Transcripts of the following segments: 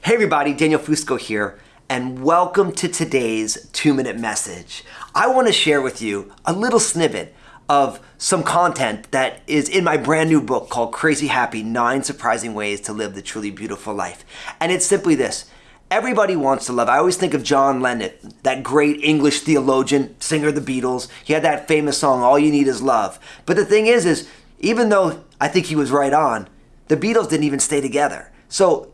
Hey everybody, Daniel Fusco here, and welcome to today's two minute message. I want to share with you a little snippet of some content that is in my brand new book called Crazy Happy Nine Surprising Ways to Live the Truly Beautiful Life. And it's simply this Everybody wants to love. I always think of John Lennon, that great English theologian, singer of the Beatles. He had that famous song, All You Need Is Love. But the thing is, is even though I think he was right on, the Beatles didn't even stay together. So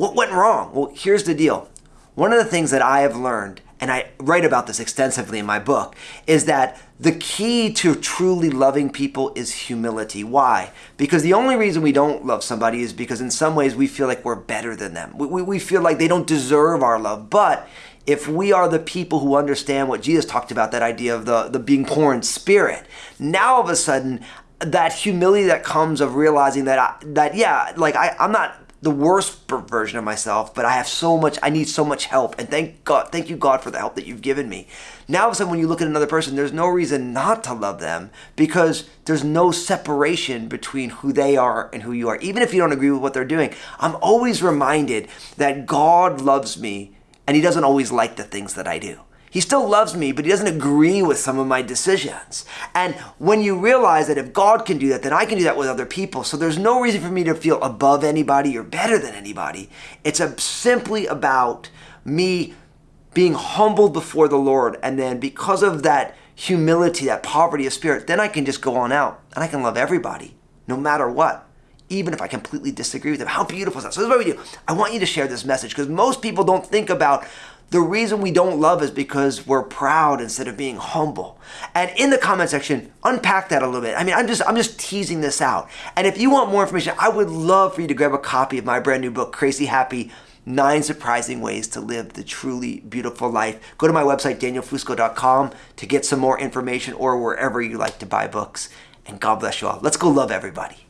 what went wrong? Well, here's the deal. One of the things that I have learned, and I write about this extensively in my book, is that the key to truly loving people is humility. Why? Because the only reason we don't love somebody is because in some ways we feel like we're better than them. We, we, we feel like they don't deserve our love. But if we are the people who understand what Jesus talked about, that idea of the, the being poor in spirit, now all of a sudden, that humility that comes of realizing that I, that yeah, like I, I'm not the worst version of myself, but I have so much, I need so much help. And thank God, thank you, God, for the help that you've given me. Now, all of a sudden, when you look at another person, there's no reason not to love them because there's no separation between who they are and who you are. Even if you don't agree with what they're doing, I'm always reminded that God loves me and He doesn't always like the things that I do. He still loves me, but he doesn't agree with some of my decisions. And when you realize that if God can do that, then I can do that with other people. So there's no reason for me to feel above anybody or better than anybody. It's a, simply about me being humbled before the Lord. And then because of that humility, that poverty of spirit, then I can just go on out and I can love everybody, no matter what even if I completely disagree with them. How beautiful is that? So this is what we do. I want you to share this message because most people don't think about the reason we don't love is because we're proud instead of being humble. And in the comment section, unpack that a little bit. I mean, I'm just I'm just teasing this out. And if you want more information, I would love for you to grab a copy of my brand new book, Crazy Happy Nine Surprising Ways to Live the Truly Beautiful Life. Go to my website, danielfusco.com, to get some more information or wherever you like to buy books. And God bless you all. Let's go love everybody.